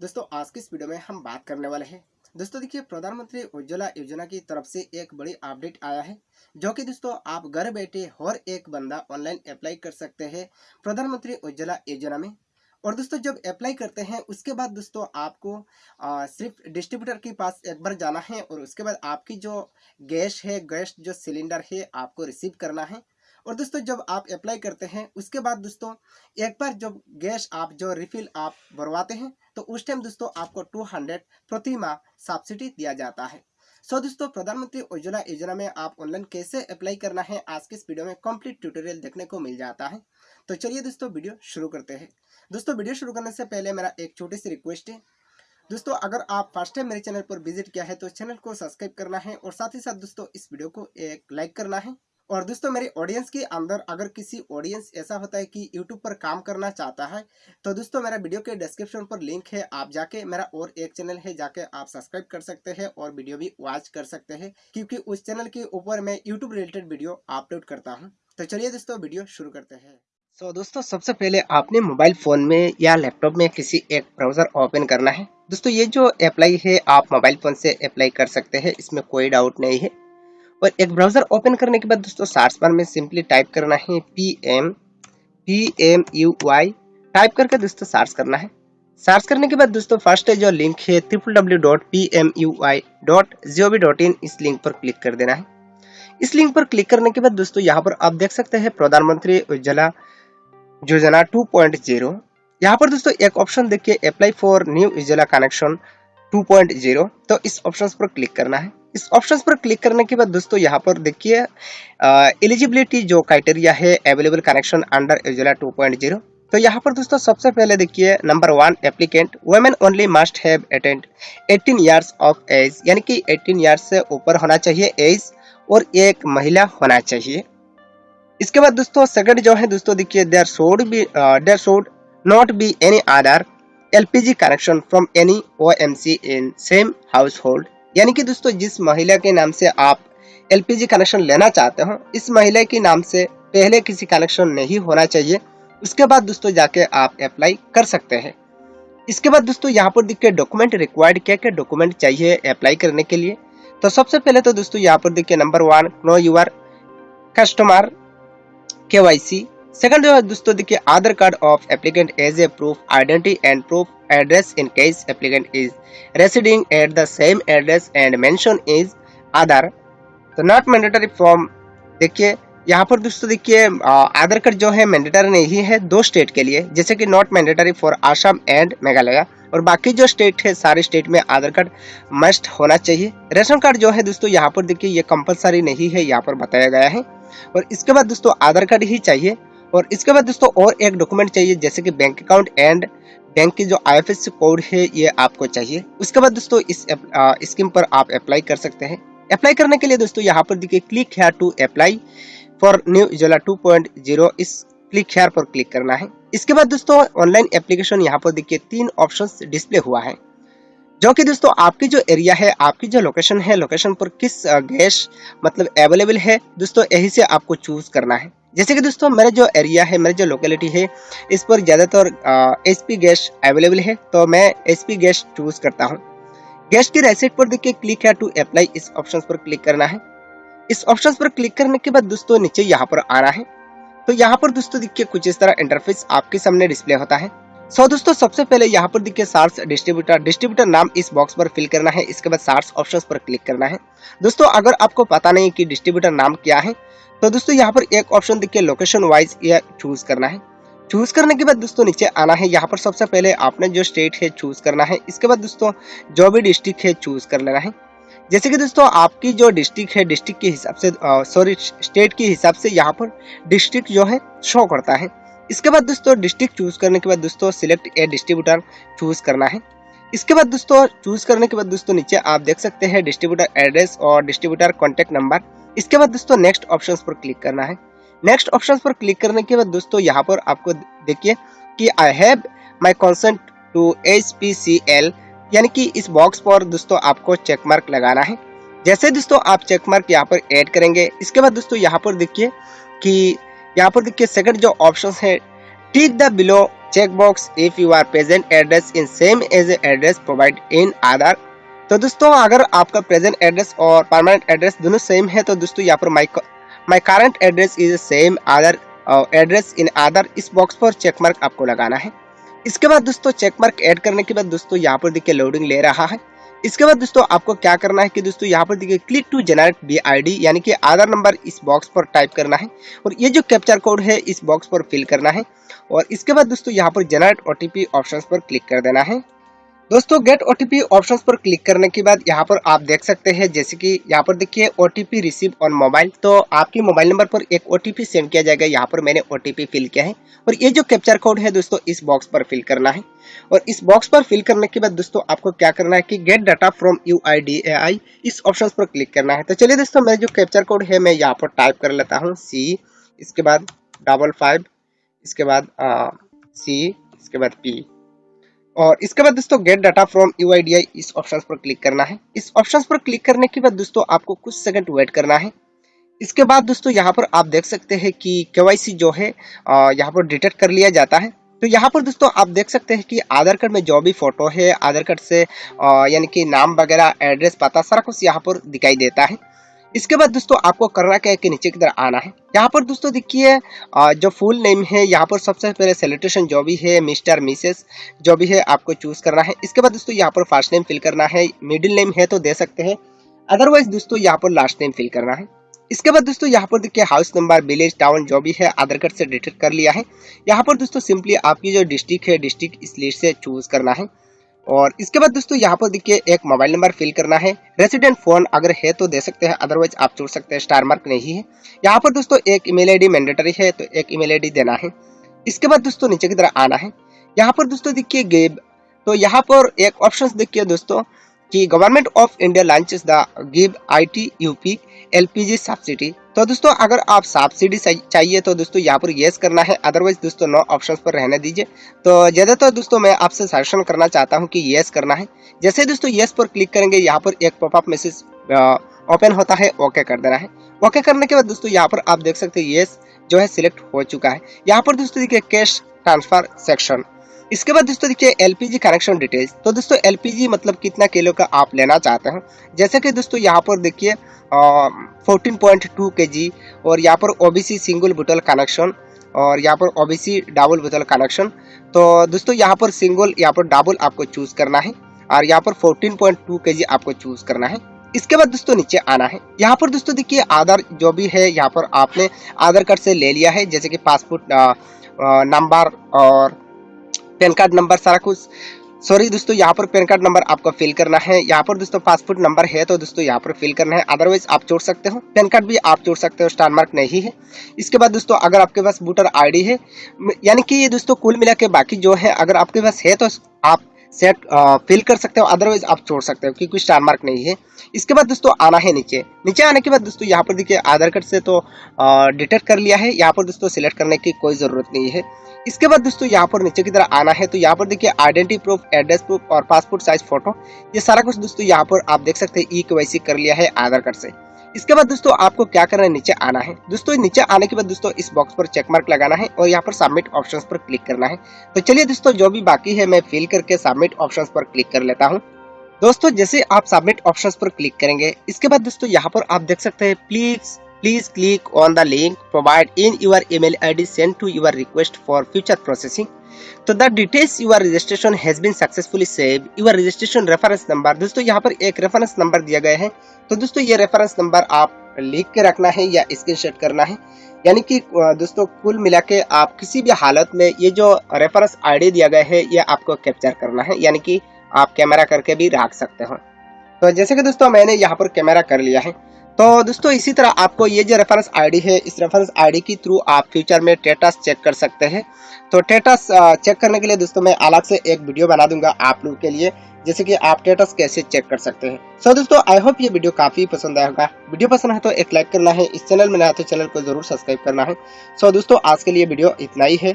दोस्तों आज की इस वीडियो में हम बात करने वाले हैं। दोस्तों देखिए प्रधानमंत्री उज्ज्वला योजना की तरफ़ से एक बड़ी अपडेट आया है जो कि दोस्तों आप घर बैठे हर एक बंदा ऑनलाइन अप्लाई कर सकते हैं प्रधानमंत्री उज्ज्वला योजना में। और दोस्तों जब अप्लाई करते हैं उसके बाद दोस्तों आपको आ, सिर्फ़ डिस्ट्रीब्यूटर के पास एक बार जाना है और उसके बाद आपकी जो गैस है गैस जो सिलेंडर है आपको रिसीव करना है। और दोस्तों जब आप अप्लाई करते हैं उसके बाद दोस्तों एक बार जब गैस आप जो रिफिल आप भरवाते हैं तो उस टाइम दोस्तों आपको 200 प्रति माह सब्सिडी दिया जाता है। सो so, दोस्तों प्रधानमंत्री उज्ज्वला योजना में आप ऑनलाइन कैसे अप्लाई करना है आज के इस वीडियो में कंप्लीट ट्यूटोरियल देखने को मिल जाता है। तो चलिए दोस्तों वीडियो शुरू करते हैं। दोस्तों वीडियो शुरू करने से पहले मेरा एक छोटी सी रिक्वेस्ट है। दोस्तों अगर आप फ़र्स्ट टाइम मेरे चैनल पर विज़िट किया है तो चैनल को सब्सक्राइब करना है और साथ ही साथ दोस्तों इस वीडियो को एक लाइक करना है। और दोस्तों मेरे ऑडियंस के अंदर अगर किसी ऑडियंस ऐसा होता है कि यूट्यूब पर काम करना चाहता है तो दोस्तों मेरा वीडियो के डिस्क्रिप्शन पर लिंक है आप जाके मेरा और एक चैनल है जाके आप सब्सक्राइब कर सकते हैं और वीडियो भी वॉच कर सकते हैं क्योंकि उस चैनल के ऊपर मैं यूट्यूब रिलेटेड वीडियो अपलोड करता हूँ। तो चलिए दोस्तों वीडियो शुरू करते हैं। सो so, दोस्तों सबसे पहले आपने मोबाइल फ़ोन में या लैपटॉप में किसी एक ब्राउज़र ओपन करना है। दोस्तों ये जो अप्लाई है आप मोबाइल फ़ोन से अप्लाई कर सकते हैं इसमें कोई डाउट नहीं है। और एक ब्राउज़र ओपन करने के बाद दोस्तों सर्च बार में सिंपली टाइप करना है P M P M U Y type करके दोस्तों सर्च करना है। सर्च करने के बाद दोस्तों फ़र्स्ट जो लिंक है triple W dot P M U I dot G O V dot in इस लिंक पर क्लिक कर देना है। इस लिंक पर क्लिक करने के बाद दोस्तों, यहाँ पर आप देख सकते हैं प्रधानमंत्री उज्ज्वला योजना 2.0 यहाँ पर दोस्तों, एक ऑप्शन देखिए apply for new Ujjwala connection 2.0 तो इस ऑप्शन पर क्लिक करना है। इस ऑप्शन पर क्लिक करने के बाद दोस्तों यहाँ पर देखिए एलिजिबिलिटी जो क्राइटेरिया है अवेलेबल कनेक्शन अंडर उज्ज्वला 2.0 तो यहाँ पर दोस्तों सबसे पहले देखिए number one applicant women only must have attend 18 years of age यानी कि 18 इयर्स से ऊपर होना चाहिए एज और एक महिला होना चाहिए। इसके बाद दोस्तों सेकंड जो है, दोस्तों देखिए there should be there should not be any other LPG connection from any OMC in same household यानी कि दोस्तों, जिस महिला के नाम से आप एलपीजी कनेक्शन लेना चाहते हो, इस महिला के नाम से पहले किसी कनेक्शन नहीं होना चाहिए। उसके बाद दोस्तों, जाके आप अप्लाई कर सकते हैं। इसके बाद दोस्तों, यहाँ पर देखिए डॉक्यूमेंट रिक्वायर्ड क्या क्या डॉक्यूमेंट चाहिए अप्लाई करने के लिए। तो सबसे पहले तो दोस्तों, यहाँ पर देखिए number one know your customer K Y C second जो है दोस्तों, देखिए, Aadhaar card of applicant as a proof identity and proof address in case applicant is residing at the same address and mention is Aadhaar. तो not mandatory form देखिए, यहाँ पर दोस्तों, देखिए आधार कार्ड जो है मैंडेटरी नहीं है, दो स्टेट के लिए, जैसे कि not mandatory for Assam and Meghalaya और बाकी जो स्टेट है, सारे स्टेट में आधार कार्ड मस्ट होना चाहिए। रेशन कार्ड जो है, दोस्तों, यहाँ पर देखिए, ये कंपलसरी नहीं है, यहाँ पर बताया गया है। और इसके बाद, दोस्तों, आधार कार्ड ही चाहिए। और इसके बाद दोस्तों और एक डॉक्यूमेंट चाहिए, जैसे कि बैंक अकाउंट एंड बैंक की जो आईएफएससी कोड है, ये आपको चाहिए। उसके बाद दोस्तों इस स्कीम पर आप अप्लाई कर सकते हैं। अप्लाई करने के लिए दोस्तों यहाँ पर देखिए click here to apply for new Ujjwala 2.0 इस क्लिक हेयर पर क्लिक करना है। इसके बाद दोस्तों ऑनलाइन एप्लीकेशन यहाँ पर देखिए, तीन ऑप्शन डिस्प्ले हुआ है। जो कि दोस्तों आपकी जो एरिया है, आपकी जो लोकेशन है लोकेशन पर किस गैस मतलब अवेलेबल है, दोस्तों यही से आपको चूज़ करना है। जैसे कि दोस्तों, मेरा जो एरिया है, मेरा जो लोकेलिटी है, इस पर ज़्यादातर एच पी गैस अवेलेबल है तो मैं एच पी गैस चूज़ करता हूँ। गैस की रेसिट पर देखिए क्लिक है टू अप्लाई इस ऑप्शन पर क्लिक करना है। इस ऑप्शन पर क्लिक करने के बाद दोस्तों, नीचे यहाँ पर आना है। तो यहाँ पर दोस्तों देखिए, कुछ इस तरह इंटरफेस आपके सामने डिस्प्ले होता है। सो so, दोस्तों सबसे पहले यहाँ पर देखिए सार्स डिस्ट्रीब्यूटर डिस्ट्रीब्यूटर नाम इस बॉक्स पर फिल करना है। इसके बाद सार्स ऑप्शंस पर क्लिक करना है। दोस्तों अगर आपको पता नहीं कि डिस्ट्रीब्यूटर नाम क्या है तो दोस्तों यहाँ पर एक ऑप्शन देखिए लोकेशन वाइज यह चूज़ करना है। चूज़ करने के बाद दोस्तों नीचे आना है। यहाँ पर सबसे पहले आपने जो स्टेट है चूज़ करना है। इसके बाद दोस्तों जो भी डिस्ट्रिक्ट है चूज़ कर लेना है। जैसे कि दोस्तों आपकी जो डिस्ट्रिक्ट है डिस्ट्रिक्ट के हिसाब से सॉरी स्टेट के हिसाब से यहाँ पर डिस्ट्रिक्ट जो है शो करता है। इसके बाद दोस्तों डिस्ट्रिक्ट चूज़ करने के बाद दोस्तों सिलेक्ट ए डिस्ट्रीब्यूटर चूज़ करना है। इसके बाद दोस्तों चूज़ करने के बाद दोस्तों नीचे आप देख सकते हैं डिस्ट्रीब्यूटर एड्रेस और डिस्ट्रीब्यूटर कॉन्टेक्ट नंबर इसके बाद दोस्तों नेक्स्ट ऑप्शन पर क्लिक करना है। नेक्स्ट ऑप्शन पर क्लिक करने के बाद दोस्तों यहाँ पर आपको देखिए कि I have my consent to H P C L यानी कि इस बॉक्स पर दोस्तों आपको चेक मार्क लगाना है। जैसे दोस्तों आप चेक मार्क यहाँ पर ऐड करेंगे, इसके बाद दोस्तों यहाँ पर देखिए कि यहाँ पर देखिए सेकंड जो ऑप्शन है tick the below check box if your present address in same as address provide in Aadhaar. तो दोस्तों, अगर आपका प्रेजेंट एड्रेस और परमानेंट एड्रेस दोनों सेम है तो दोस्तों यहाँ पर my my current address is same Aadhaar address in Aadhaar इस बॉक्स पर चेक मार्क आपको लगाना है। इसके बाद दोस्तों चेक मार्क ऐड करने के बाद दोस्तों, यहाँ पर देखिए लोडिंग ले रहा है। इसके बाद दोस्तों, आपको क्या करना है कि दोस्तों, यहाँ पर देखिए click to generate B I यानी कि आधार नंबर इस बॉक्स पर टाइप करना है। और ये जो कैप्चर कोड है, इस बॉक्स पर फिल करना है। और इसके बाद दोस्तों, यहाँ पर जनरेट ओटीपी ऑप्शंस पर क्लिक कर देना है। दोस्तों गेट ओटीपी ऑप्शंस पर क्लिक करने के बाद यहाँ पर आप देख सकते हैं, जैसे कि यहाँ पर देखिए ओटीपी रिसीव ऑन मोबाइल तो आपके मोबाइल नंबर पर एक ओटीपी सेंड किया जाएगा। यहाँ पर मैंने ओटीपी फिल किया है। और ये जो कैप्चर कोड है दोस्तों, इस बॉक्स पर फिल करना है। और इस बॉक्स पर फिल करने के बाद दोस्तों, आपको क्या करना है कि गेट डाटा फ्रॉम यू इस ऑप्शन पर क्लिक करना है। तो चलिए दोस्तों, मेरा जो कैप्चर कोड है, मैं यहाँ पर टाइप कर लेता हूँ। सी इसके बाद डबल फाइव इसके बाद सी इसके बाद पी और इसके बाद दोस्तों गेट डाटा फ्रॉम यूआईडीआई इस ऑप्शन पर क्लिक करना है। इस ऑप्शन पर क्लिक करने के बाद दोस्तों, आपको कुछ सेकंड वेट करना है। इसके बाद दोस्तों, यहाँ पर आप देख सकते हैं कि केवाईसी जो है यहाँ पर डिटेक्ट कर लिया जाता है। तो यहाँ पर दोस्तों, आप देख सकते हैं कि आधार कार्ड में जो भी फ़ोटो है, आधार कार्ड से यानी कि नाम वगैरह एड्रेस पता, सारा कुछ यहाँ पर दिखाई देता है। इसके बाद दोस्तों आपको करना क्या है कि नीचे की तरफ़ आना है। यहाँ पर दोस्तों देखिए जो फुल नेम है, यहाँ पर सबसे पहले सेलिब्रेशन जो भी है मिस्टर मिसेस जो भी है, आपको चूज़ करना है। इसके बाद दोस्तों यहाँ पर फ़र्स्ट नेम फिल करना है। मिडिल नेम है तो दे सकते हैं। अदरवाइज़ दोस्तों यहाँ पर लास्ट नेम फिल करना है। इसके बाद दोस्तों यहाँ पर देखिए हाउस नंबर विलेज टाउन जो भी है, आधार कार्ड से डिटेक्ट कर लिया है। यहाँ पर दोस्तों सिंपली आपकी जो डिस्ट्रिक्ट है डिस्ट्रिक्ट इस लिस्ट से चूज़ करना है। और इसके बाद दोस्तों, यहाँ पर देखिए एक मोबाइल नंबर फिल करना है। रेसिडेंट फ़ोन अगर है तो दे सकते हैं अदरवाइज़ आप छोड़ सकते हैं स्टार मार्क नहीं है। यहाँ पर दोस्तों, एक ईमेल आईडी मैंडेटरी है तो एक ईमेल आईडी देना है। इसके बाद दोस्तों, नीचे की तरह आना है। यहाँ पर दोस्तों, देखिए गेब तो यहाँ पर एक ऑप्शन देखिए दोस्तों, कि government of India launches the give it up LPG subsidy तो दोस्तों, अगर आप सब्सिडी चाहिए तो दोस्तों, यहाँ पर येस करना है। अदरवाइज़ दोस्तों नो ऑप्शन पर रहने दीजिए। तो ज़्यादातर दोस्तों, मैं आपसे सजेशन करना चाहता हूँ कि येस करना है। जैसे दोस्तों येस पर क्लिक करेंगे, यहाँ पर एक पॉपअप मैसेज ओपन होता है ओके कर देना है। ओके करने के बाद दोस्तों, यहाँ पर आप देख सकते हैं येस जो है सिलेक्ट हो चुका है। यहाँ पर दोस्तों, देखिए कैश ट्रांसफ़र सेक्शन इसके बाद दोस्तों देखिए एलपीजी कनेक्शन डिटेल्स तो दोस्तों एलपीजी मतलब कितना किलो का आप लेना चाहते हैं? जैसे कि दोस्तों, यहाँ पर देखिए फोर्टीन पॉइंट टू के जी और यहाँ पर ओबीसी सिंगल बोतल कनेक्शन और यहाँ पर ओबीसी डबल बोतल कनेक्शन तो दोस्तों, यहाँ पर सिंगल यहाँ पर डबल आपको चूज़ करना है और यहाँ पर 14.2 केजी आपको चूज़ करना है। इसके बाद दोस्तों, नीचे आना है। यहाँ पर दोस्तों, देखिए, आधार जो भी है, यहाँ पर आपने आधार कार्ड से ले लिया है, जैसे कि पासपोर्ट नंबर और पैन कार्ड नंबर सारा कुछ। सॉरी दोस्तों, यहाँ पर पैन कार्ड नंबर आपको फिल करना है। यहाँ पर दोस्तों पासपोर्ट नंबर है तो दोस्तों यहाँ पर फिल करना है। अदरवाइज़ आप जोड़ सकते हो। पैन कार्ड भी आप जोड़ सकते हो स्टार मार्क नहीं है। इसके बाद दोस्तों, अगर आपके पास वोटर आईडी है यानी कि ये दोस्तों कुल मिला के बाकी जो है, अगर आपके पास है तो आप सेट फिल कर सकते हो। अदरवाइज़ आप छोड़ सकते हो, क्योंकि स्टार मार्क नहीं है। इसके बाद दोस्तों आना है नीचे। नीचे आने के बाद दोस्तों, यहाँ पर देखिए आधार कार्ड से तो डिटेक्ट कर लिया है। यहाँ पर दोस्तों सिलेक्ट करने की कोई ज़रूरत नहीं है। इसके बाद दोस्तों यहाँ पर नीचे की तरह आना है तो यहाँ पर देखिए आइडेंटिटी प्रूफ एड्रेस प्रूफ और पासपोर्ट साइज़ फ़ोटो ये सारा कुछ दोस्तों यहाँ पर आप देख सकते हैं ई के कर लिया है आधार कार्ड से। इसके बाद दोस्तों आपको क्या करना है, नीचे आना है। दोस्तों नीचे आने के बाद दोस्तों इस बॉक्स पर चेक मार्क लगाना है और यहाँ पर सबमिट ऑप्शंस पर क्लिक करना है। तो चलिए दोस्तों जो भी बाकी है, मैं फिल करके सबमिट ऑप्शंस पर क्लिक कर लेता हूँ। दोस्तों जैसे आप सबमिट ऑप्शंस पर क्लिक करेंगे, इसके बाद दोस्तों यहाँ पर आप देख सकते हैं please Please click on the link provided in your email ID sent to your request for future processing. तो the details your registration has been successfully save your registration reference number दोस्तों, यहाँ पर एक रेफरेंस नंबर दिया गया है। तो दोस्तों, ये रेफरेंस नंबर आप लिख के रखना है या स्क्रीनशॉट करना है। यानी कि दोस्तों, कुल मिला के आप किसी भी हालत में ये जो रेफरेंस आईडी दिया गया है, ये आपको कैप्चर करना है। यानी कि आप कैमरा करके भी रख सकते हो। तो जैसे कि दोस्तों, मैंने यहाँ पर कैमरा कर लिया है। तो दोस्तों इसी तरह आपको ये जो रेफरेंस आईडी है इस रेफरेंस आईडी के थ्रू आप फ्यूचर में टेटस चेक कर सकते हैं। तो टेटस चेक करने के लिए दोस्तों मैं अलग से एक वीडियो बना दूँगा आप लोग के लिए जैसे कि आप टेटस कैसे चेक कर सकते हैं। सो so, दोस्तों आई होप ये वीडियो काफ़ी पसंद आया होगा। वीडियो पसंद है तो एक लाइक करना है। इस चैनल में नया तो चैनल को ज़रूर सब्सक्राइब करना है। सो so, दोस्तों आज के लिए वीडियो इतना ही है।